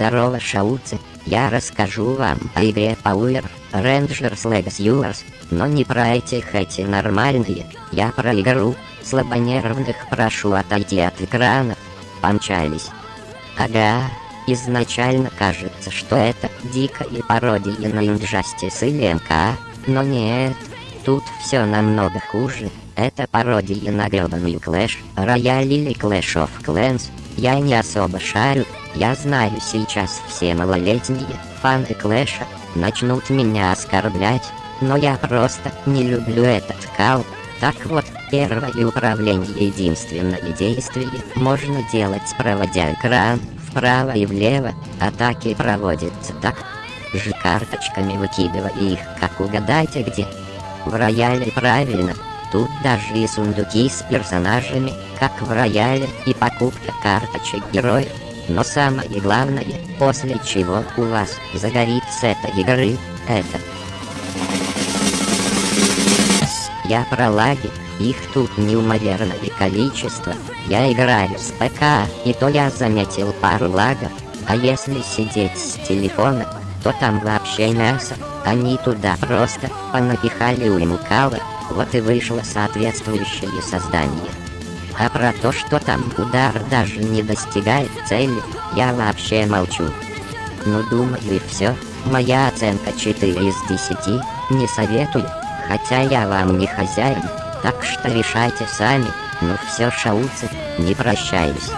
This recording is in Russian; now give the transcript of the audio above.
Здорово, шауцы! Я расскажу вам о игре Power Rangers Legacy Wars, но не про этих эти нормальные. Я про игру. Слабонервных прошу отойти от экрана. Помчались. Ага, изначально кажется, что это дикая пародия на Injustice или МК, но нет. Тут все намного хуже. Это пародия на гребаную Clash Royale или Clash of Clans. Я не особо шарю, я знаю сейчас все малолетние фаны Клэша начнут меня оскорблять, но я просто не люблю этот кал. Так вот, первое управление единственное действие можно делать проводя экран вправо и влево, атаки проводятся так, же карточками выкидывая их, как угадайте где. В рояле правильно, тут даже и сундуки с персонажами, как в рояле, и покупка карточек героев. Но самое главное, после чего у вас загорится этой игры, это. Я про лаги, их тут неумоверное количество. Я играю с ПК, и то я заметил пару лагов. А если сидеть с телефона, то там вообще мясо. Они туда просто понапихали уймукалы, вот и вышло соответствующее создание. А про то, что там удар даже не достигает цели, я вообще молчу. Ну думаю и все. Моя оценка 4 из 10, не советую, хотя я вам не хозяин, так что решайте сами, ну все шауцы, не прощаюсь.